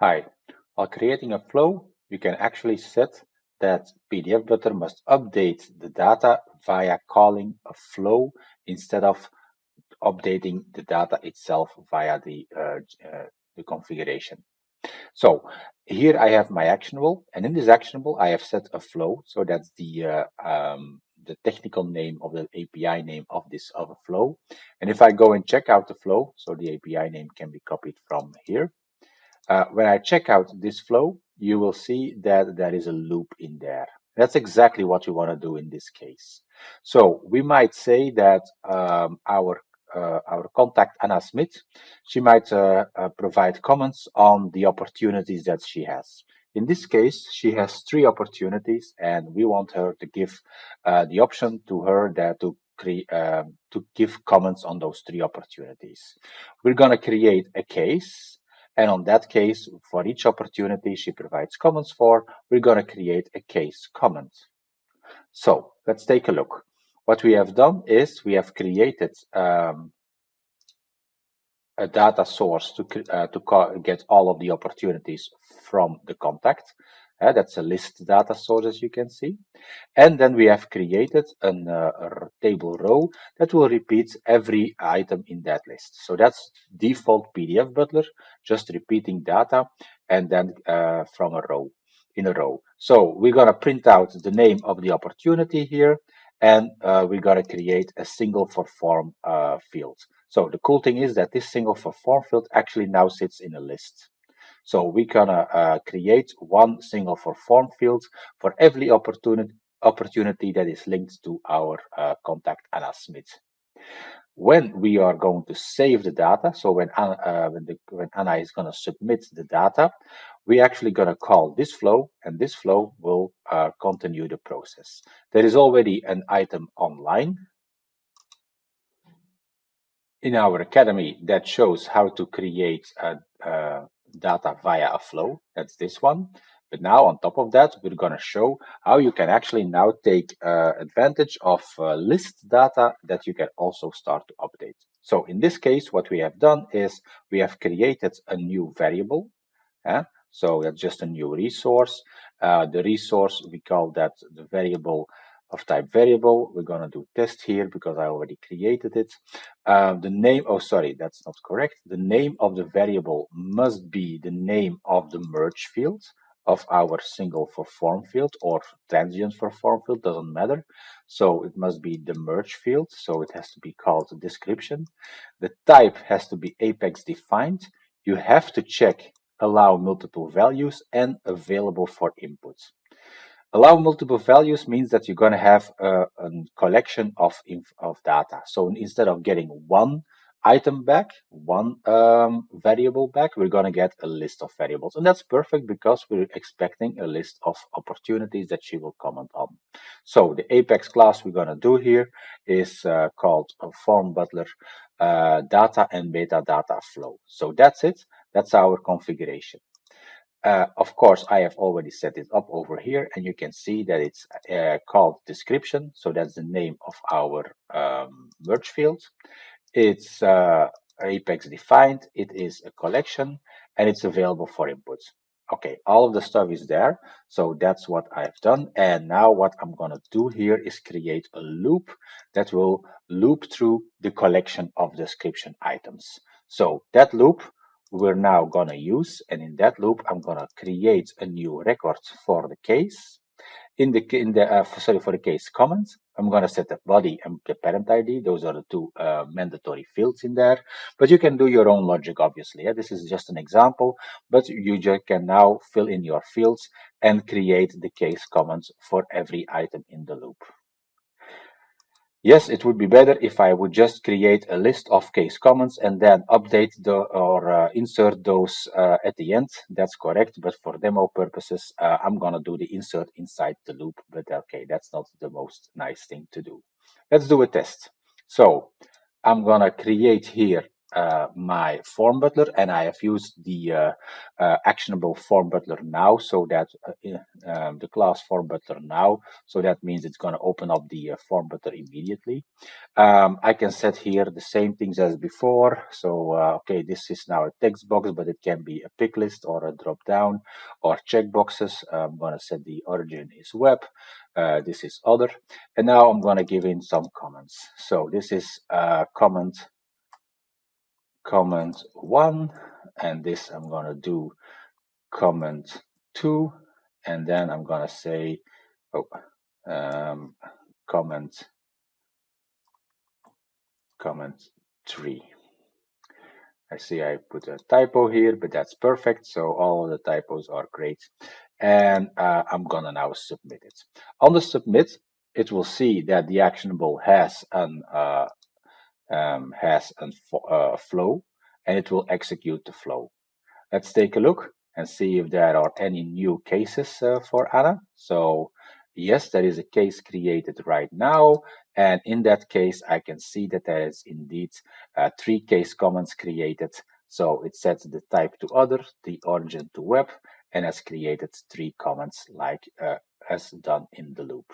Hi, while creating a flow, you can actually set that PDF Butler must update the data via calling a flow instead of updating the data itself via the, uh, uh, the configuration. So here I have my actionable, and in this actionable I have set a flow. So that's the uh, um, the technical name of the API name of this of a flow. And if I go and check out the flow, so the API name can be copied from here. Uh, when I check out this flow, you will see that there is a loop in there. That's exactly what you want to do in this case. So we might say that um, our uh, our contact Anna Smith, she might uh, uh, provide comments on the opportunities that she has. In this case, she has three opportunities, and we want her to give uh, the option to her that to create um, to give comments on those three opportunities. We're going to create a case and on that case, for each opportunity she provides comments for, we're going to create a case comment. So let's take a look. What we have done is we have created um, a data source to, uh, to get all of the opportunities from the contact. Uh, that's a list data source, as you can see. And then we have created uh, a table row that will repeat every item in that list. So that's default PDF Butler, just repeating data and then uh, from a row in a row. So we're going to print out the name of the opportunity here, and uh, we're going to create a single for form uh, field. So the cool thing is that this single for form field actually now sits in a list. So we're gonna uh, create one single for form field for every opportunity opportunity that is linked to our uh, contact Anna Smith. When we are going to save the data, so when Anna, uh, when, the, when Anna is going to submit the data, we're actually going to call this flow, and this flow will uh, continue the process. There is already an item online in our academy that shows how to create data via a flow. That's this one. But now on top of that, we're going to show how you can actually now take uh, advantage of uh, list data that you can also start to update. So in this case, what we have done is we have created a new variable. So that's just a new resource. Uh, the resource, we call that the variable of type variable. We're going to do test here because I already created it. Uh, the name, oh, sorry, that's not correct. The name of the variable must be the name of the merge field of our single for form field or transient for form field, doesn't matter. So it must be the merge field. So it has to be called description. The type has to be apex defined. You have to check allow multiple values and available for input. Allow multiple values means that you're going to have a, a collection of, of data. So instead of getting one item back, one um, variable back, we're going to get a list of variables. And that's perfect because we're expecting a list of opportunities that she will comment on. So the Apex class we're going to do here is uh, called form butler uh, data and metadata flow. So that's it. That's our configuration. Uh, of course, I have already set it up over here and you can see that it's uh, called description. So that's the name of our um, merge field. It's uh, Apex defined. It is a collection and it's available for inputs. Okay, all of the stuff is there. So that's what I've done. And now what I'm going to do here is create a loop that will loop through the collection of description items. So that loop we're now going to use. And in that loop, I'm going to create a new record for the case. In the in the uh, sorry for the case comments, I'm going to set the body and the parent ID. Those are the two uh, mandatory fields in there. But you can do your own logic, obviously. Yeah? This is just an example, but you just can now fill in your fields and create the case comments for every item in the loop. Yes, it would be better if I would just create a list of case comments and then update the or uh, insert those uh, at the end. That's correct. But for demo purposes, uh, I'm going to do the insert inside the loop. But okay, that's not the most nice thing to do. Let's do a test. So I'm going to create here uh, my form butler and I have used the uh, uh, actionable form butler now so that uh, um, the class form butler now. So that means it's going to open up the uh, form butler immediately. Um, I can set here the same things as before. So uh, okay this is now a text box but it can be a pick list or a drop down or checkboxes I'm going to set the origin is web this is other. And now I'm going to give in some comments. So this is a comment comment one and this I'm gonna do comment two and then I'm gonna say oh um, comment comment three. I see I put a typo here but that's perfect so all the typos are great. And uh, I'm gonna now submit it. On the submit it will see that the actionable has an uh, um, has a uh, flow and it will execute the flow. Let's take a look and see if there are any new cases uh, for Anna. So yes, there is a case created right now. And in that case, I can see that there is indeed uh, three case comments created. So it sets the type to other, the origin to web, and has created three comments like uh, as done in the loop.